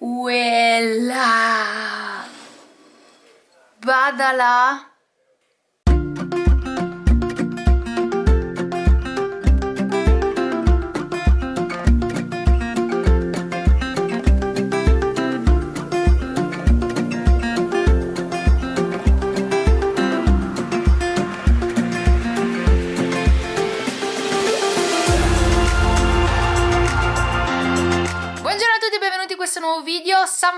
Uella! Vada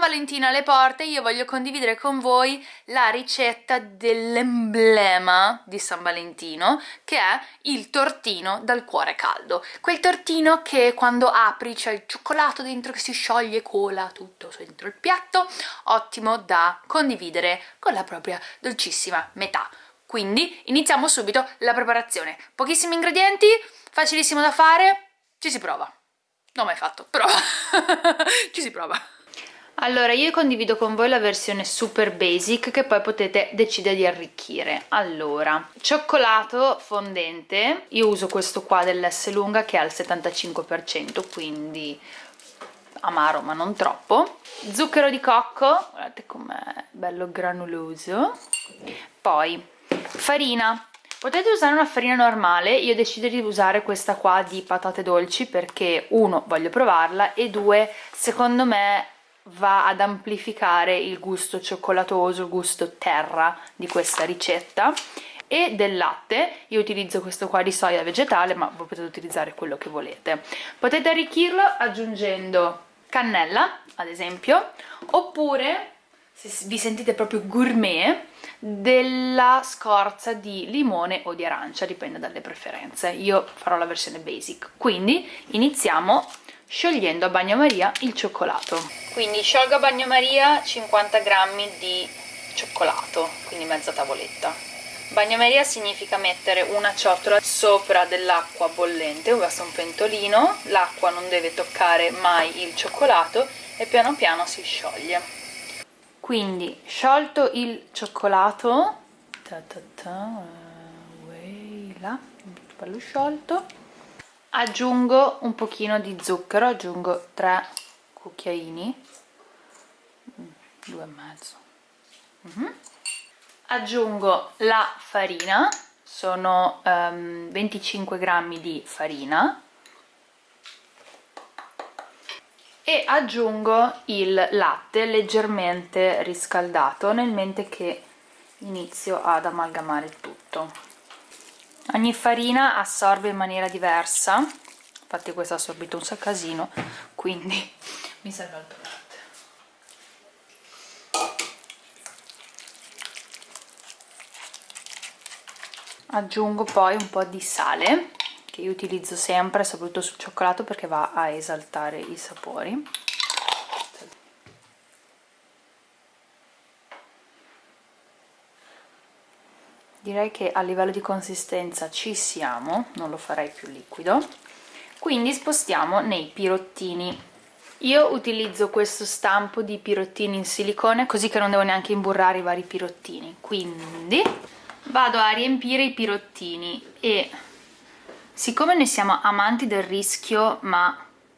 Valentino alle porte, io voglio condividere con voi la ricetta dell'emblema di San Valentino, che è il tortino dal cuore caldo. Quel tortino che quando apri c'è il cioccolato dentro che si scioglie, cola tutto dentro il piatto, ottimo da condividere con la propria dolcissima metà. Quindi iniziamo subito la preparazione. Pochissimi ingredienti, facilissimo da fare, ci si prova. Non ho mai fatto, però ci si prova. Allora, io condivido con voi la versione super basic che poi potete decidere di arricchire. Allora, cioccolato fondente, io uso questo qua dell'S lunga che è al 75%, quindi amaro ma non troppo. Zucchero di cocco, guardate com'è bello granuloso. Poi farina, Potete usare una farina normale, io decido di usare questa qua di patate dolci perché uno, voglio provarla e due, secondo me va ad amplificare il gusto cioccolatoso, il gusto terra di questa ricetta e del latte, io utilizzo questo qua di soia vegetale ma voi potete utilizzare quello che volete. Potete arricchirlo aggiungendo cannella ad esempio oppure se vi sentite proprio gourmet della scorza di limone o di arancia, dipende dalle preferenze. Io farò la versione basic. Quindi iniziamo sciogliendo a bagnomaria il cioccolato. Quindi sciolgo a bagnomaria 50 grammi di cioccolato, quindi mezza tavoletta. Bagnomaria significa mettere una ciotola sopra dell'acqua bollente, basta un pentolino, l'acqua non deve toccare mai il cioccolato e piano piano si scioglie quindi sciolto il cioccolato ta ta ta, là, bello sciolto aggiungo un pochino di zucchero aggiungo 3 cucchiaini. Due e mezzo. Mm -hmm. aggiungo la farina sono um, 25 grammi di farina. E aggiungo il latte leggermente riscaldato nel mente che inizio ad amalgamare tutto ogni farina assorbe in maniera diversa. Infatti questa ha assorbito un casino quindi mi serve altro latte aggiungo poi un po' di sale che io utilizzo sempre soprattutto sul cioccolato perché va a esaltare i sapori direi che a livello di consistenza ci siamo non lo farei più liquido. Quindi spostiamo nei pirottini. Io utilizzo questo stampo di pirottini in silicone così che non devo neanche imburrare i vari pirottini. Quindi vado a riempire i pirottini e siccome noi siamo amanti del rischio ma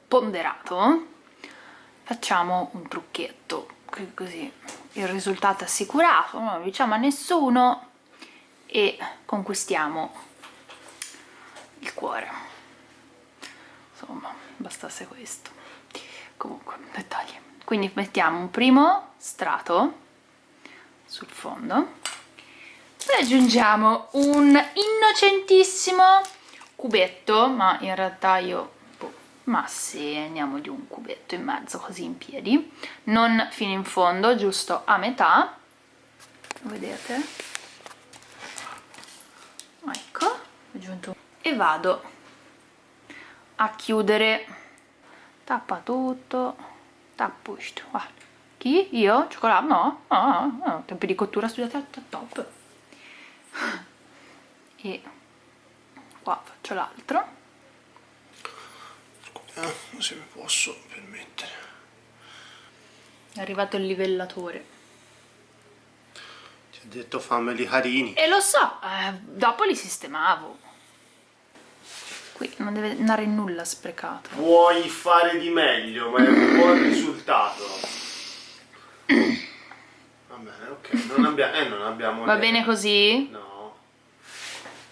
ponderato facciamo un trucchetto. Così il risultato è assicurato non lo diciamo a nessuno e conquistiamo il cuore. Insomma bastasse questo. Comunque dettagli. Quindi mettiamo un primo strato sul fondo poi aggiungiamo un innocentissimo cubetto ma in realtà io boh, ma se andiamo di un cubetto in mezzo così in piedi non fino in fondo giusto a metà. Vedete ecco aggiunto e vado a chiudere tappa tutto tappo ah. chi? io? cioccolato? no? no, no. tempi di cottura studiati al top e qua faccio l'altro eh, se mi posso permettere è arrivato il livellatore detto fammeli harini. E lo so, eh, dopo li sistemavo. Qui non deve andare nulla sprecato. Puoi fare di meglio, ma è un buon risultato. Va bene, ok. Non, abbia eh, non abbiamo... Va niente. bene così? No.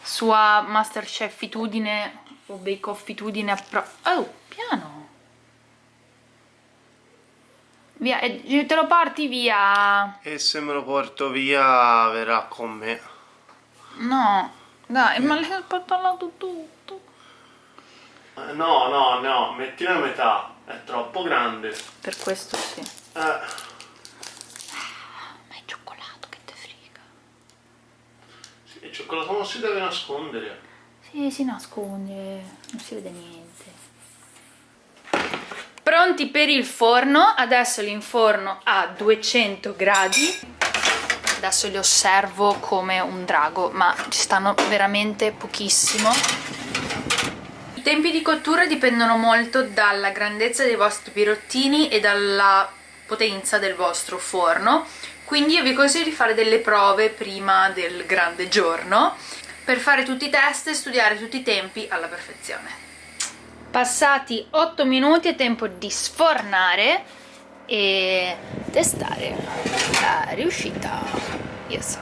Sua masterchefitudine o bakeoffitudine... Oh, piano! Via, e te lo porti via! E se me lo porto via verrà con me. No, dai, ma l'hai portato tutto. Eh, No, no, no, mettila a metà. È troppo grande. Per questo sì. Eh, Ma è cioccolato, che te frega. sì, il cioccolato non si deve nascondere. Sì, si nasconde, non si vede niente. Pronti per il forno, adesso li inforno a 200 gradi. Adesso li osservo come un drago, ma ci stanno veramente pochissimo. I tempi di cottura dipendono molto dalla grandezza dei vostri pirottini e dalla potenza del vostro forno, quindi io vi consiglio di fare delle prove prima del grande giorno per fare tutti i test e studiare tutti i tempi alla perfezione. Passati 8 minuti è tempo di sfornare e testare la riuscita. Yes.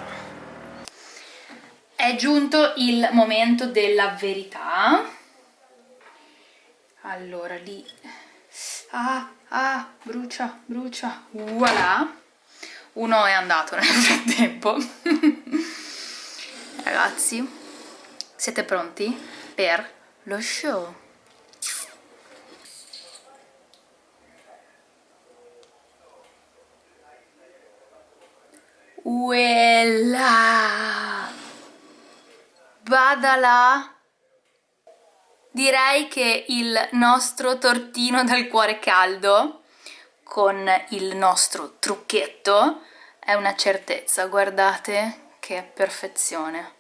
È giunto il momento della verità. Allora lì. Ah, ah, brucia, brucia. Voilà. Uno è andato nel frattempo. Ragazzi, siete pronti per lo show? Uella! Badala! Direi che il nostro tortino dal cuore caldo con il nostro trucchetto è una certezza, guardate che perfezione.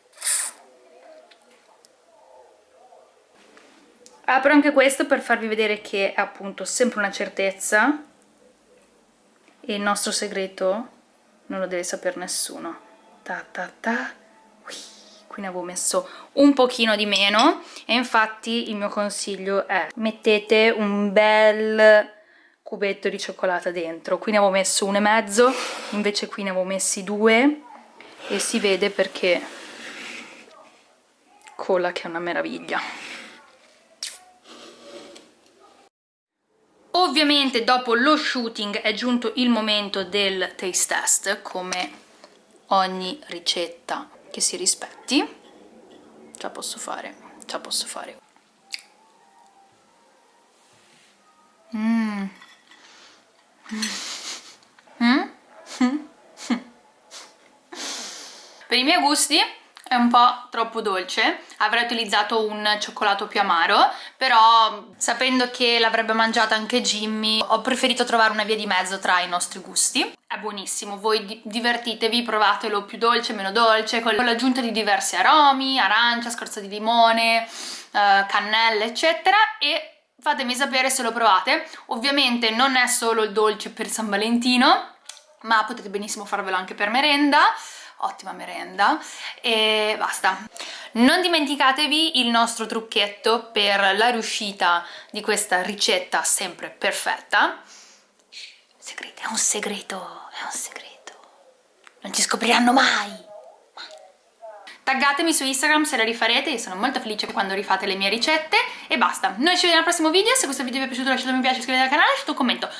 Apro anche questo per farvi vedere che è appunto sempre una certezza e il nostro segreto non lo deve sapere nessuno. Ta ta ta. Ui, Qui ne avevo messo un pochino di meno e infatti il mio consiglio è mettete un bel cubetto di cioccolata dentro. Qui ne avevo messo uno e mezzo, invece qui ne avevo messi due e si vede perché cola che è una meraviglia. Ovviamente dopo lo shooting è giunto il momento del taste test, come ogni ricetta che si rispetti. Ce la posso fare, ce la posso fare. Mm. Mm. Mm. Per i miei gusti è un po' troppo dolce, avrei utilizzato un cioccolato più amaro, però sapendo che l'avrebbe mangiata anche Jimmy ho preferito trovare una via di mezzo tra i nostri gusti. È buonissimo, voi di- divertitevi, provatelo più dolce, meno dolce, con l'aggiunta di diversi aromi, arancia, scorza di limone, eh, cannella eccetera e fatemi sapere se lo provate. Ovviamente non è solo il dolce per San Valentino, ma potete benissimo farvelo anche per merenda ottima merenda. E basta. Non dimenticatevi il nostro trucchetto per la riuscita di questa ricetta sempre perfetta. Segreto, è un segreto è un segreto. Non ci scopriranno mai. Taggatemi su Instagram se la rifarete, io sono molto felice quando rifate le mie ricette. E basta. Noi ci vediamo al prossimo video, se questo video vi è piaciuto lasciate un mi piace, iscrivetevi al canale, lasciate un commento